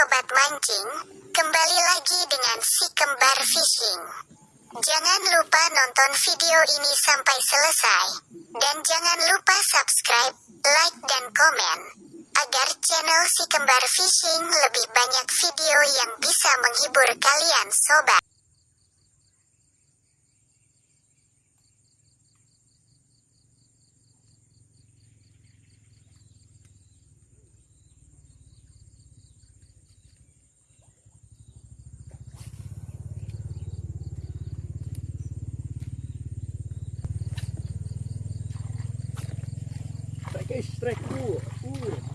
sobat mancing, kembali lagi dengan si kembar fishing. Jangan lupa nonton video ini sampai selesai, dan jangan lupa subscribe, like, dan komen, agar channel si kembar fishing lebih banyak video yang bisa menghibur kalian sobat. Strike. Uh, uh,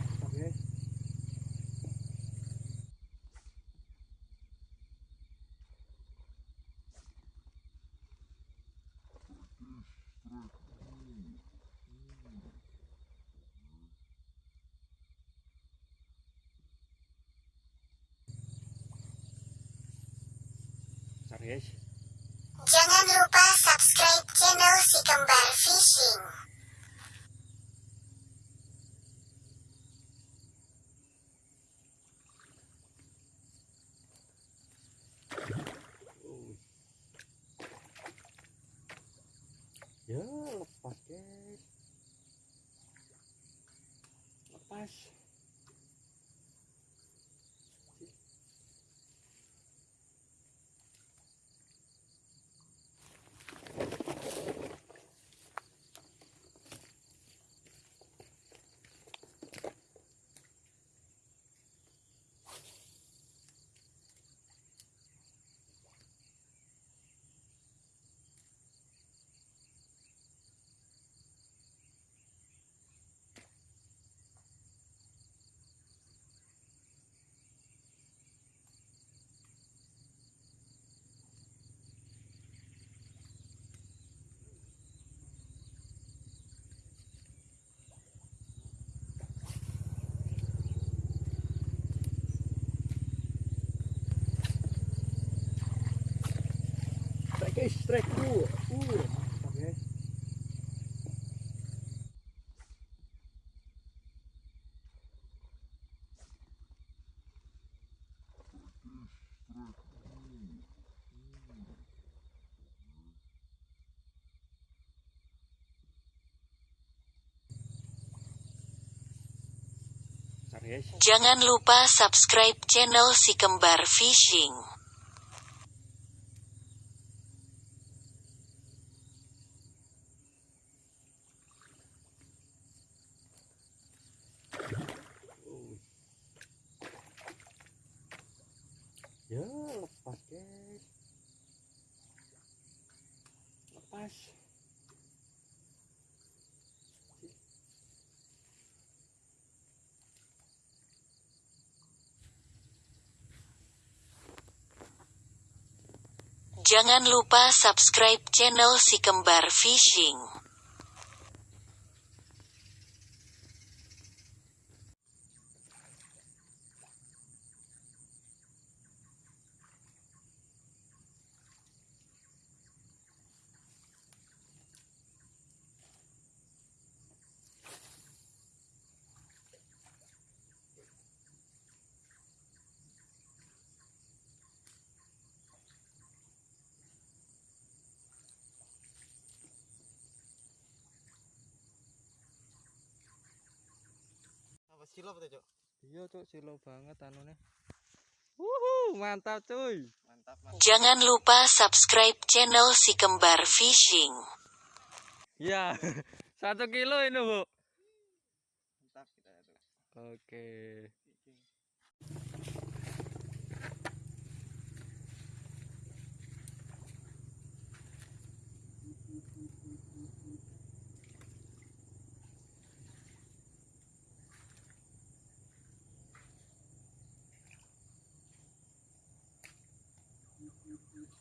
mantap guys. Jangan lupa subscribe channel si kembar fishing. Ya, lepas guys. Lepas. Jangan lupa subscribe channel si kembar fishing. Ya, lepas guys. Lepas. Jangan lupa subscribe channel si kembar fishing. Apa silo apa tuh, Cok? Iya, Cuk, silo banget anune. Wuhu, mantap cuy. Mantap, mantap. Jangan lupa subscribe channel si kembar fishing. Ya, satu kilo ini, Bu. Mantap kita. Oke.